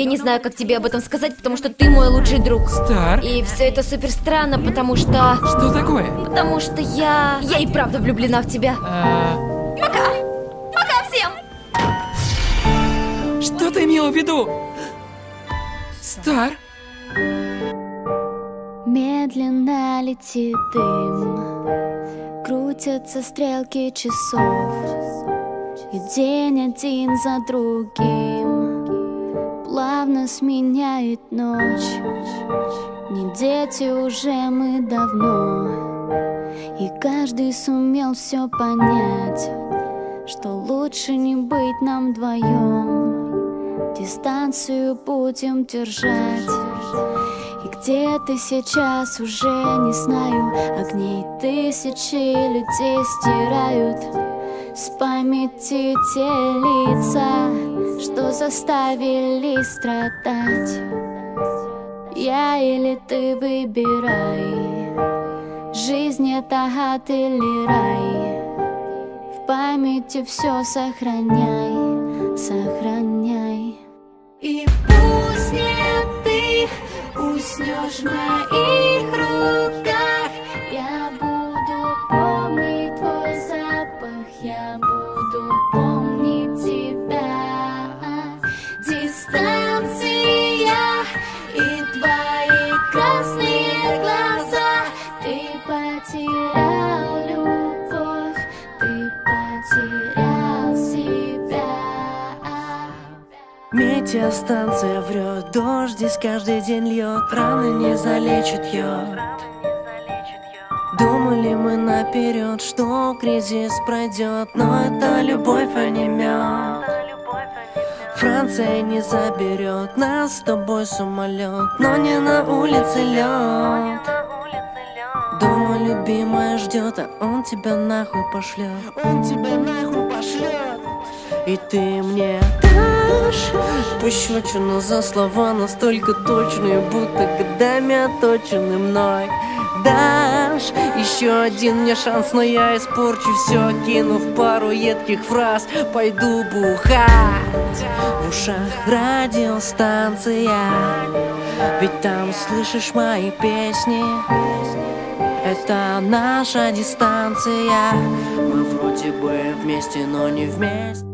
Я не знаю, как тебе об этом сказать, потому что ты мой лучший друг. Стар? И все это супер странно, потому что... Что такое? Потому что я... Я и правда влюблена в тебя. А, Пока! Пока всем! Что ты имела в виду? Стар? Медленно летит дым Крутятся стрелки часов И день один за другим Плавно сменяет ночь. Не дети уже мы давно. И каждый сумел все понять Что лучше не быть нам вдвоем Дистанцию будем держать. И где ты сейчас уже не знаю. Огней тысячи людей стирают С памяти те лица Что заставили страдать? Я или ты выбирай. Жизнь это ад или рай. В памяти все сохраняй Сохраняй. И пусть не ты Уснешь в моих руках. Я буду помнить твой запах Я буду помнить и твои красные глаза. Ты потерял любовь. Ты потерял себя. Метеостанция врет, дождь здесь каждый день льет, раны не залечит йод. Думали мы наперед, что кризис пройдет, но это любовь, а не мед. Франция не заберет нас с тобой самолет, но не на улице лед. Дома любимая ждет, а он тебя нахуй пошлет. Он тебя нахуй пошлет. И ты мне дашь Пощечину за слова настолько точные Будто годами оточены мной Дашь еще один мне шанс Но я испорчу все, кинув пару едких фраз. Пойду бухать В ушах радиостанция. Ведь там слышишь мои песни. Это наша дистанция. Мы вроде бы вместе, но не вместе